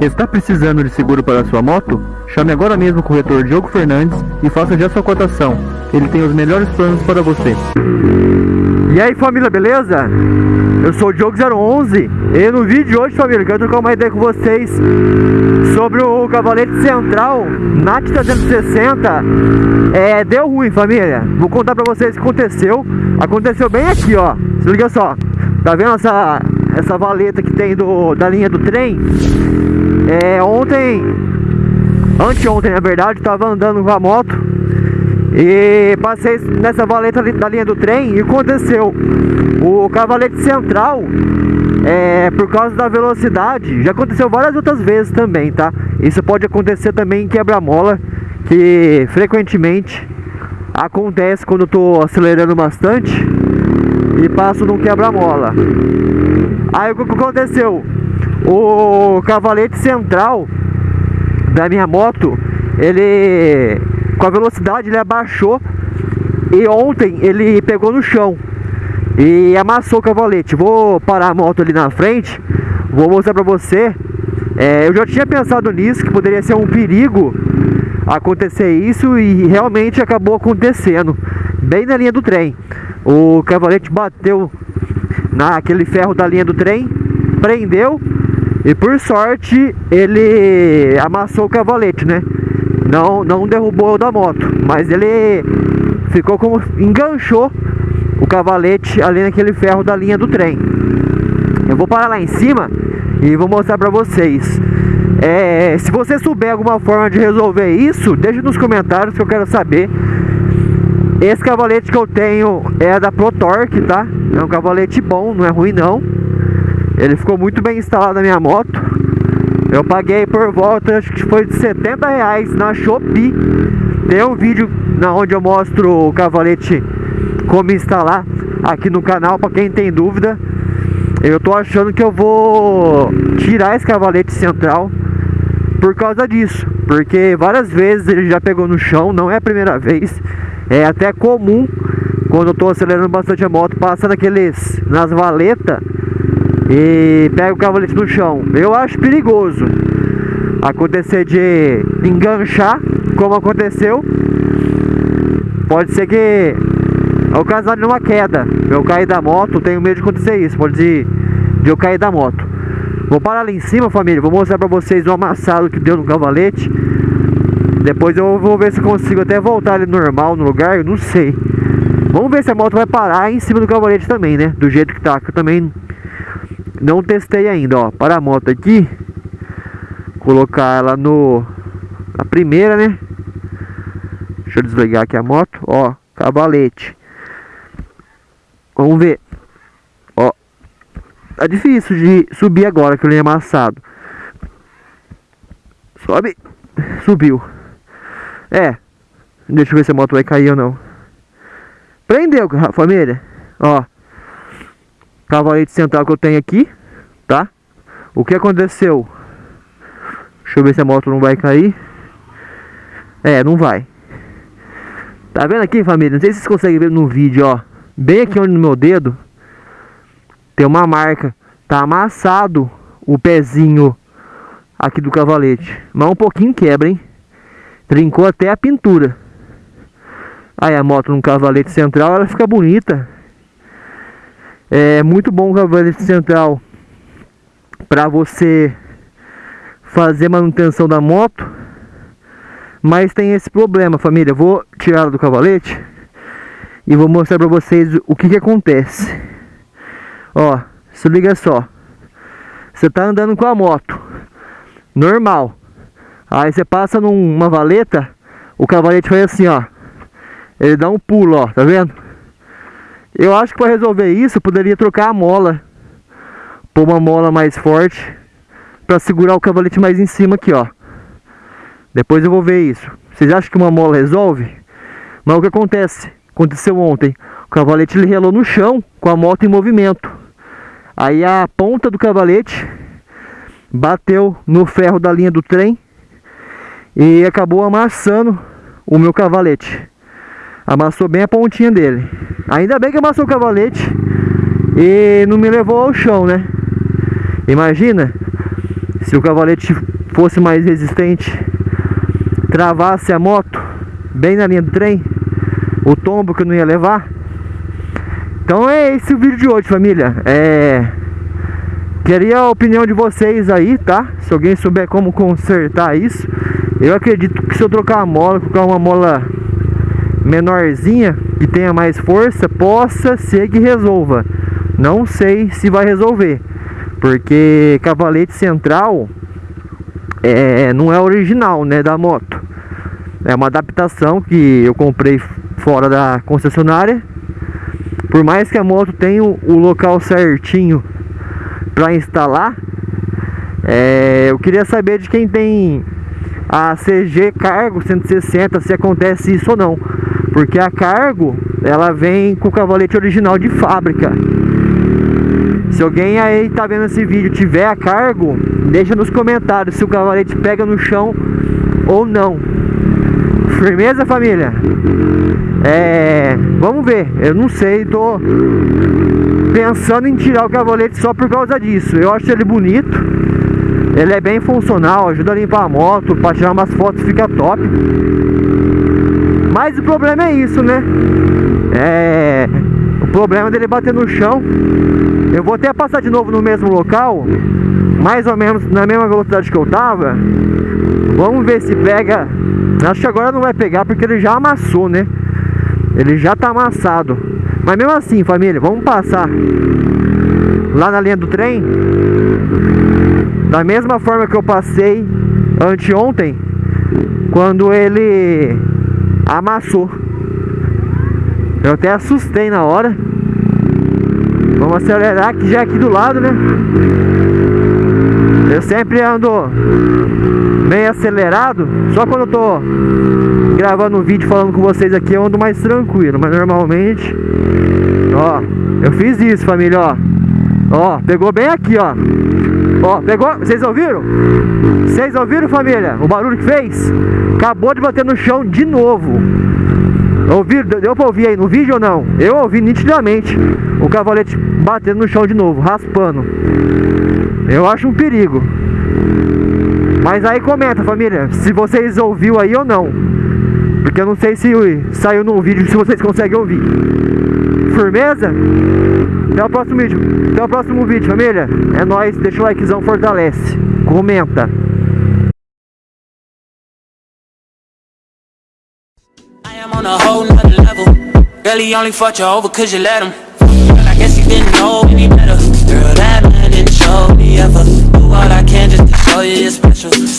Está precisando de seguro para sua moto? Chame agora mesmo o corretor Diogo Fernandes e faça já sua cotação. Ele tem os melhores planos para você. E aí família, beleza? Eu sou o Diogo011 e no vídeo de hoje família, quero trocar uma ideia com vocês sobre o cavalete central NAT 360 é, Deu ruim família, vou contar pra vocês o que aconteceu Aconteceu bem aqui ó, se liga só Tá vendo essa, essa valeta que tem do, da linha do trem? É, ontem, anteontem na verdade, tava andando com a moto e passei nessa valeta da linha do trem e aconteceu O cavalete central é, Por causa da velocidade Já aconteceu várias outras vezes também, tá? Isso pode acontecer também em quebra-mola Que frequentemente acontece quando eu tô acelerando bastante E passo num quebra-mola Aí o que aconteceu? O cavalete central da minha moto Ele com a velocidade ele abaixou e ontem ele pegou no chão e amassou o cavalete. Vou parar a moto ali na frente, vou mostrar pra você. É, eu já tinha pensado nisso, que poderia ser um perigo acontecer isso e realmente acabou acontecendo, bem na linha do trem. O cavalete bateu naquele ferro da linha do trem, prendeu e por sorte ele amassou o cavalete, né? não, não derrubou da moto, mas ele ficou como enganchou o cavalete ali naquele ferro da linha do trem. Eu vou parar lá em cima e vou mostrar pra vocês. É, se você souber alguma forma de resolver isso, deixe nos comentários que eu quero saber. Esse cavalete que eu tenho é da ProTorque, tá? É um cavalete bom, não é ruim não. Ele ficou muito bem instalado na minha moto. Eu paguei por volta, acho que foi de 70 reais na Shopee. Tem um vídeo na onde eu mostro o cavalete como instalar aqui no canal para quem tem dúvida. Eu tô achando que eu vou tirar esse cavalete central por causa disso, porque várias vezes ele já pegou no chão, não é a primeira vez. É até comum quando eu tô acelerando bastante a moto, passa naqueles nas valetas e pega o cavalete no chão. Eu acho perigoso acontecer de enganchar, como aconteceu. Pode ser que ocasionar numa queda. Eu cair da moto, tenho medo de acontecer isso. Pode ser de eu cair da moto. Vou parar ali em cima, família. Vou mostrar pra vocês o amassado que deu no cavalete. Depois eu vou ver se consigo até voltar ele normal no lugar. Eu não sei. Vamos ver se a moto vai parar em cima do cavalete também, né? Do jeito que tá. Que eu também não testei ainda, ó. Para a moto aqui. Colocar ela no... A primeira, né? Deixa eu desligar aqui a moto. Ó, cavalete. Vamos ver. Ó. Tá difícil de subir agora que ele é amassado. Sobe. Subiu. É. Deixa eu ver se a moto vai cair ou não. Prendeu, família. Ó cavalete central que eu tenho aqui, tá? O que aconteceu? Deixa eu ver se a moto não vai cair. É, não vai. Tá vendo aqui, família? Não sei se vocês conseguem ver no vídeo, ó. Bem aqui onde no meu dedo tem uma marca. Tá amassado o pezinho aqui do cavalete. Mas um pouquinho quebra, hein? Trincou até a pintura. Aí a moto no cavalete central, ela fica bonita. É muito bom o cavalete central para você fazer manutenção da moto. Mas tem esse problema, família. Vou tirar do cavalete e vou mostrar para vocês o que, que acontece. Ó, se liga só. Você tá andando com a moto normal. Aí você passa numa valeta, o cavalete faz assim, ó. Ele dá um pulo, ó, tá vendo? Eu acho que para resolver isso, poderia trocar a mola. Pôr uma mola mais forte. Para segurar o cavalete mais em cima aqui, ó. Depois eu vou ver isso. Vocês acham que uma mola resolve? Mas o que acontece? Aconteceu ontem. O cavalete ele relou no chão com a moto em movimento. Aí a ponta do cavalete bateu no ferro da linha do trem e acabou amassando o meu cavalete. Amassou bem a pontinha dele. Ainda bem que amassou o cavalete e não me levou ao chão, né? Imagina se o cavalete fosse mais resistente, travasse a moto bem na linha do trem, o tombo que eu não ia levar. Então é esse o vídeo de hoje, família. É... Queria a opinião de vocês aí, tá? Se alguém souber como consertar isso. Eu acredito que se eu trocar a mola, colocar uma mola menorzinha, que tenha mais força, possa ser que resolva. Não sei se vai resolver. Porque cavalete central é, não é original, né, da moto. É uma adaptação que eu comprei fora da concessionária. Por mais que a moto tenha o local certinho para instalar, é, eu queria saber de quem tem a CG Cargo 160, se acontece isso ou não. Porque a Cargo, ela vem com o cavalete original de fábrica. Se alguém aí tá vendo esse vídeo tiver a cargo, deixa nos comentários se o cavalete pega no chão ou não. Firmeza, família? É... Vamos ver. Eu não sei, tô pensando em tirar o cavalete só por causa disso. Eu acho ele bonito. Ele é bem funcional, ajuda a limpar a moto, para tirar umas fotos fica top. Mas o problema é isso, né? É... O problema dele bater no chão. Eu vou até passar de novo no mesmo local Mais ou menos na mesma velocidade que eu tava. Vamos ver se pega. Acho que agora não vai pegar porque ele já amassou, né? Ele já tá amassado. Mas mesmo assim, família, vamos passar Lá na linha do trem. Da mesma forma que eu passei Anteontem Quando ele Amassou. Eu até assustei na hora. Vamos acelerar que já é aqui do lado, né? Eu sempre ando meio acelerado. Só quando eu tô gravando um vídeo falando com vocês aqui Eu ando mais tranquilo. Mas normalmente Ó, eu fiz isso família, ó Ó, pegou bem aqui, ó Ó, pegou, vocês ouviram? Vocês ouviram família? O barulho que fez? Acabou de bater no chão de novo Ouviram? Deu pra ouvir aí no vídeo ou não? Eu ouvi nitidamente o cavalete batendo no chão de novo, raspando. Eu acho um perigo. Mas aí comenta, família, se vocês ouviu aí ou não. Porque eu não sei se saiu no vídeo, se vocês conseguem ouvir. Firmeza? Até o próximo vídeo. Até o próximo vídeo, família. É nóis, deixa o likezão, fortalece. Comenta.